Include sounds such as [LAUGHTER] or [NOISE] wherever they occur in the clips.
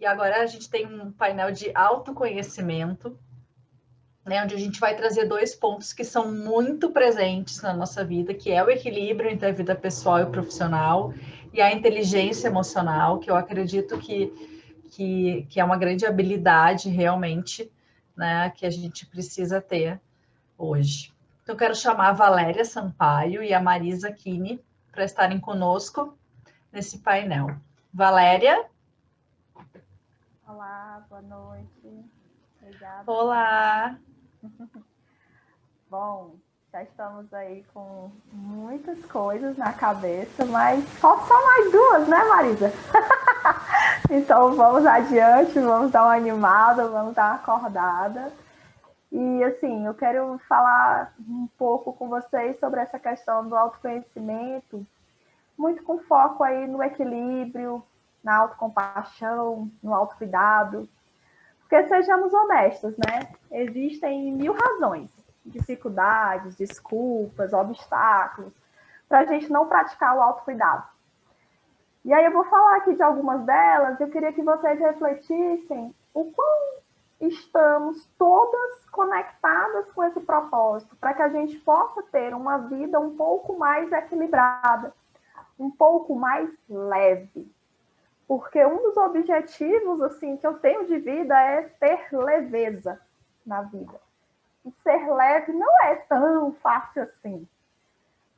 E agora a gente tem um painel de autoconhecimento, né, onde a gente vai trazer dois pontos que são muito presentes na nossa vida, que é o equilíbrio entre a vida pessoal e profissional e a inteligência emocional, que eu acredito que, que, que é uma grande habilidade realmente, né, que a gente precisa ter hoje. Então, quero chamar a Valéria Sampaio e a Marisa Kini para estarem conosco nesse painel. Valéria? Olá, boa noite. Obrigada. Olá. [LAUGHS] Bom, já estamos aí com muitas coisas na cabeça, mas só mais duas, né, Marisa? [LAUGHS] então vamos adiante, vamos dar uma animada, vamos dar uma acordada. E assim, eu quero falar um pouco com vocês sobre essa questão do autoconhecimento, muito com foco aí no equilíbrio, na autocompaixão, no autocuidado. Porque sejamos honestos, né? Existem mil razões, dificuldades, desculpas, obstáculos, para a gente não praticar o autocuidado. E aí eu vou falar aqui de algumas delas, eu queria que vocês refletissem o quão estamos todas conectadas com esse propósito, para que a gente possa ter uma vida um pouco mais equilibrada, um pouco mais leve. Porque um dos objetivos assim que eu tenho de vida é ter leveza na vida. E ser leve não é tão fácil assim.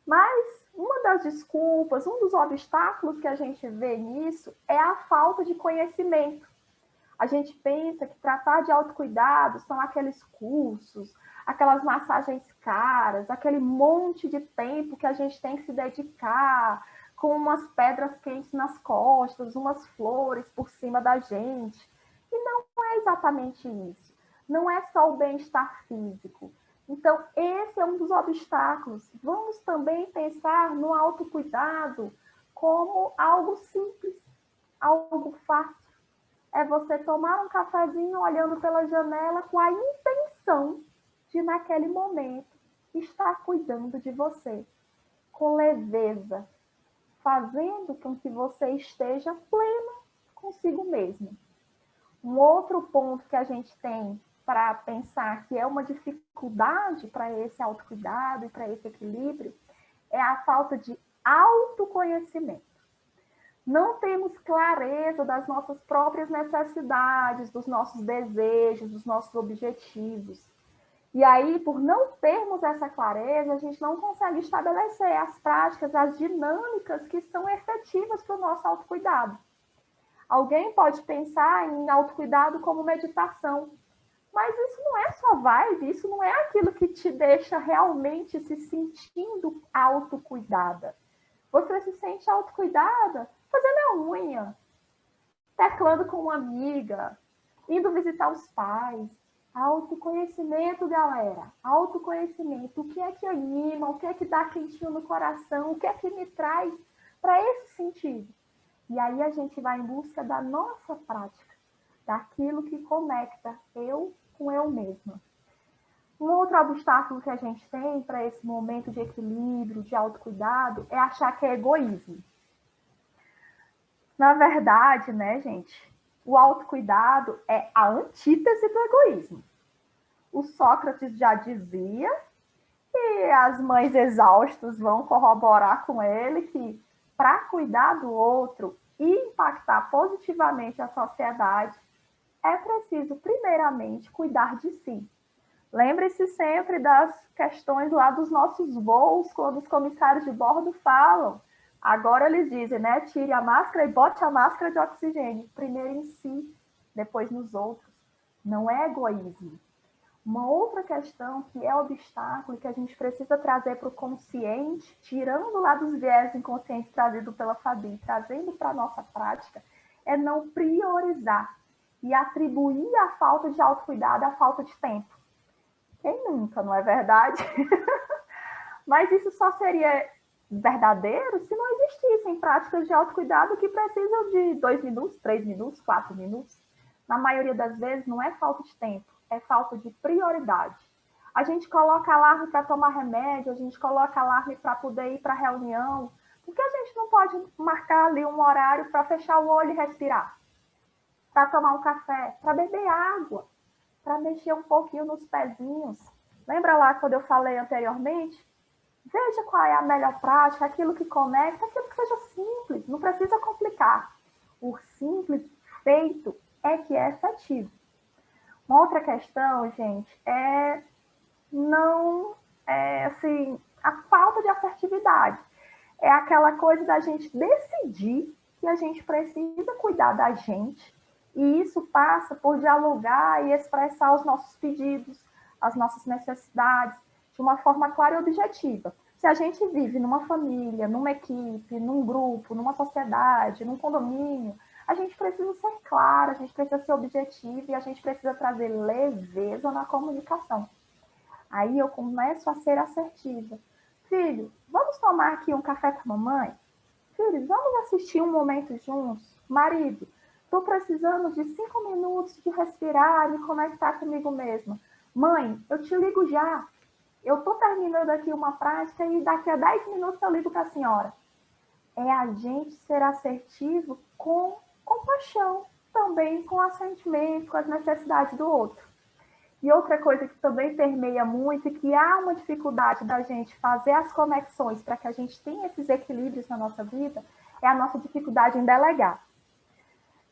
Mas uma das desculpas, um dos obstáculos que a gente vê nisso é a falta de conhecimento a gente pensa que tratar de autocuidado são aqueles cursos, aquelas massagens caras, aquele monte de tempo que a gente tem que se dedicar, com umas pedras quentes nas costas, umas flores por cima da gente. E não é exatamente isso. Não é só o bem-estar físico. Então, esse é um dos obstáculos. Vamos também pensar no autocuidado como algo simples, algo fácil é você tomar um cafezinho olhando pela janela com a intenção de, naquele momento, estar cuidando de você, com leveza, fazendo com que você esteja plena consigo mesmo. Um outro ponto que a gente tem para pensar que é uma dificuldade para esse autocuidado e para esse equilíbrio é a falta de autoconhecimento não temos clareza das nossas próprias necessidades, dos nossos desejos, dos nossos objetivos. E aí, por não termos essa clareza, a gente não consegue estabelecer as práticas, as dinâmicas que são efetivas para o nosso autocuidado. Alguém pode pensar em autocuidado como meditação, mas isso não é só vibe, isso não é aquilo que te deixa realmente se sentindo autocuidada. Você se sente autocuidada fazendo a unha, teclando com uma amiga, indo visitar os pais. Autoconhecimento, galera. Autoconhecimento. O que é que anima? O que é que dá quentinho no coração? O que é que me traz para esse sentido? E aí a gente vai em busca da nossa prática, daquilo que conecta eu com eu mesma. Um outro obstáculo que a gente tem para esse momento de equilíbrio, de autocuidado, é achar que é egoísmo. Na verdade, né, gente, o autocuidado é a antítese do egoísmo. O Sócrates já dizia, e as mães exaustas vão corroborar com ele, que para cuidar do outro e impactar positivamente a sociedade, é preciso, primeiramente, cuidar de si. Lembre-se sempre das questões lá dos nossos voos, quando os comissários de bordo falam Agora eles dizem, né? Tire a máscara e bote a máscara de oxigênio. Primeiro em si, depois nos outros. Não é egoísmo. Uma outra questão que é obstáculo que a gente precisa trazer para o consciente, tirando lá dos viés inconscientes trazido pela Fabi, trazendo para a nossa prática, é não priorizar e atribuir a falta de autocuidado à falta de tempo. Quem nunca, não é verdade? [LAUGHS] Mas isso só seria verdadeiro se não existissem práticas de autocuidado que precisam de dois minutos, três minutos, quatro minutos. Na maioria das vezes, não é falta de tempo, é falta de prioridade. A gente coloca alarme para tomar remédio, a gente coloca alarme para poder ir para reunião. Por que a gente não pode marcar ali um horário para fechar o olho e respirar? para tomar um café, para beber água, para mexer um pouquinho nos pezinhos. Lembra lá quando eu falei anteriormente? Veja qual é a melhor prática, aquilo que conecta, aquilo que seja simples, não precisa complicar. O simples feito é que é efetivo. Uma outra questão, gente, é não, é, assim, a falta de assertividade. É aquela coisa da gente decidir que a gente precisa cuidar da gente, e isso passa por dialogar e expressar os nossos pedidos, as nossas necessidades, de uma forma clara e objetiva. Se a gente vive numa família, numa equipe, num grupo, numa sociedade, num condomínio, a gente precisa ser claro, a gente precisa ser objetivo e a gente precisa trazer leveza na comunicação. Aí eu começo a ser assertiva. Filho, vamos tomar aqui um café com a mamãe? Filho, vamos assistir um momento juntos? Marido, estou precisando de cinco minutos de respirar, me conectar comigo mesma. Mãe, eu te ligo já. Eu estou terminando aqui uma prática e daqui a 10 minutos eu ligo para a senhora. É a gente ser assertivo com compaixão, também com assentimento, com as necessidades do outro. E outra coisa que também permeia muito e que há uma dificuldade da gente fazer as conexões para que a gente tenha esses equilíbrios na nossa vida é a nossa dificuldade em delegar.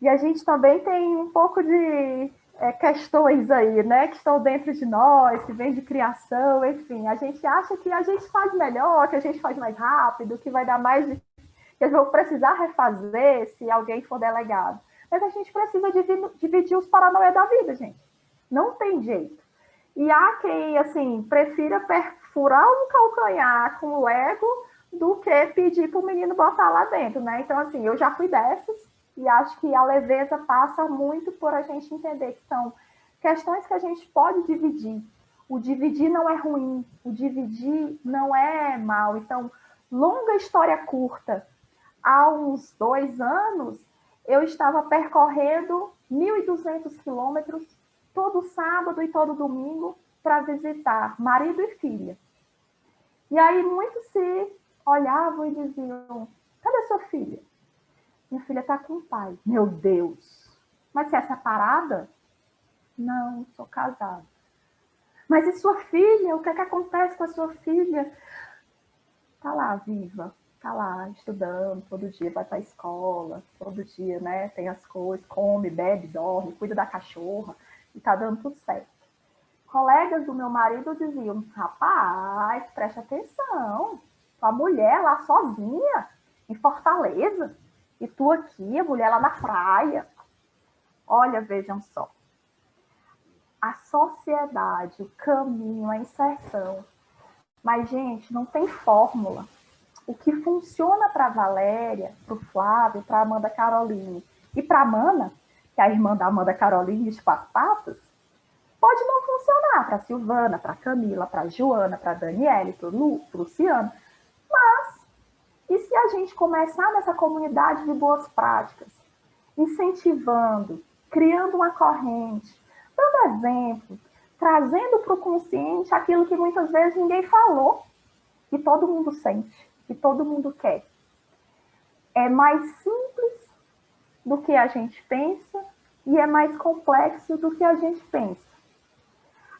E a gente também tem um pouco de é, questões aí, né, que estão dentro de nós, que vem de criação, enfim. A gente acha que a gente faz melhor, que a gente faz mais rápido, que vai dar mais. que eu vou precisar refazer se alguém for delegado. Mas a gente precisa dividir, dividir os paranoia da vida, gente. Não tem jeito. E há quem, assim, prefira perfurar um calcanhar com o ego do que pedir para o menino botar lá dentro, né? Então, assim, eu já fui dessas, e acho que a leveza passa muito por a gente entender que são questões que a gente pode dividir. O dividir não é ruim, o dividir não é mal. Então, longa história curta. Há uns dois anos, eu estava percorrendo 1.200 quilômetros todo sábado e todo domingo para visitar marido e filha. E aí muitos se olhavam e diziam: cadê sua filha? Minha filha está com o pai. Meu Deus. Mas você é separada? Não, sou casada. Mas e sua filha? O que é que acontece com a sua filha? Tá lá, viva. Tá lá, estudando, todo dia vai para a escola, todo dia, né? Tem as coisas, come, bebe, dorme, cuida da cachorra e tá dando tudo certo. Colegas do meu marido diziam: rapaz, preste atenção, tua mulher lá sozinha, em Fortaleza, e tu aqui, a mulher lá na praia. Olha, vejam só. A sociedade, o caminho, a inserção. Mas, gente, não tem fórmula. O que funciona para Valéria, para o Flávio, para Amanda Caroline e para Amanda, que é a irmã da Amanda Caroline de quatro patas, pode não funcionar para Silvana, para Camila, para Joana, para Daniele, para o Luciano. Gente começar nessa comunidade de boas práticas, incentivando, criando uma corrente, dando exemplo, trazendo para o consciente aquilo que muitas vezes ninguém falou, e todo mundo sente, e todo mundo quer. É mais simples do que a gente pensa e é mais complexo do que a gente pensa.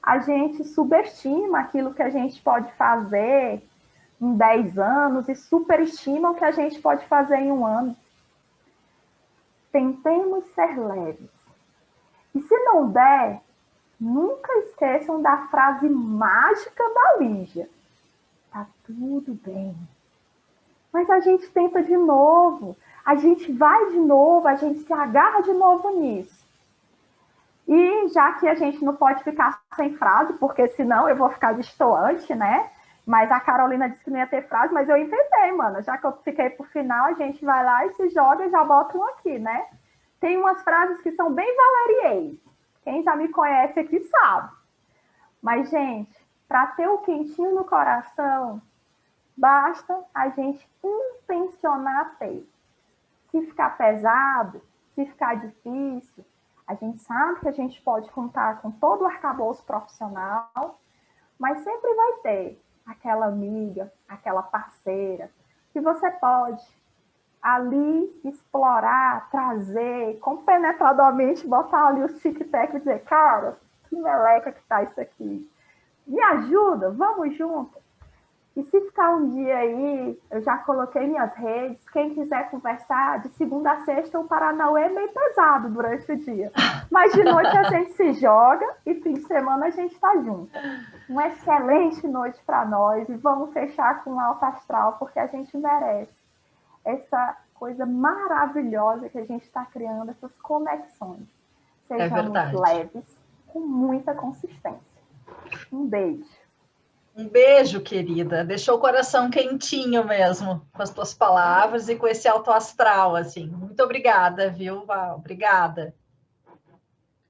A gente subestima aquilo que a gente pode fazer em 10 anos e superestimam o que a gente pode fazer em um ano. Tentemos ser leves. E se não der, nunca esqueçam da frase mágica da Lígia. Tá tudo bem. Mas a gente tenta de novo, a gente vai de novo, a gente se agarra de novo nisso. E já que a gente não pode ficar sem frase, porque senão eu vou ficar distoante, né? Mas a Carolina disse que não ia ter frase, mas eu inventei, mano. Já que eu fiquei por final, a gente vai lá e se joga e já bota um aqui, né? Tem umas frases que são bem valeriês. Quem já me conhece aqui sabe. Mas, gente, para ter o quentinho no coração, basta a gente intencionar ter. Se ficar pesado, se ficar difícil, a gente sabe que a gente pode contar com todo o arcabouço profissional, mas sempre vai ter aquela amiga, aquela parceira, que você pode ali explorar, trazer, compenetradamente botar ali o tic-tac e dizer, cara, que meleca que tá isso aqui. Me ajuda, vamos junto. E se ficar um dia aí, eu já coloquei minhas redes, quem quiser conversar, de segunda a sexta o Paranauê é meio pesado durante o dia. Mas de noite a gente se joga e fim de semana a gente está junto. Uma excelente noite para nós e vamos fechar com um alto astral, porque a gente merece essa coisa maravilhosa que a gente está criando, essas conexões. É Sejamos é leves, com muita consistência. Um beijo. Um beijo, querida. Deixou o coração quentinho mesmo com as tuas palavras e com esse alto astral, assim. Muito obrigada, viu, Val? Obrigada.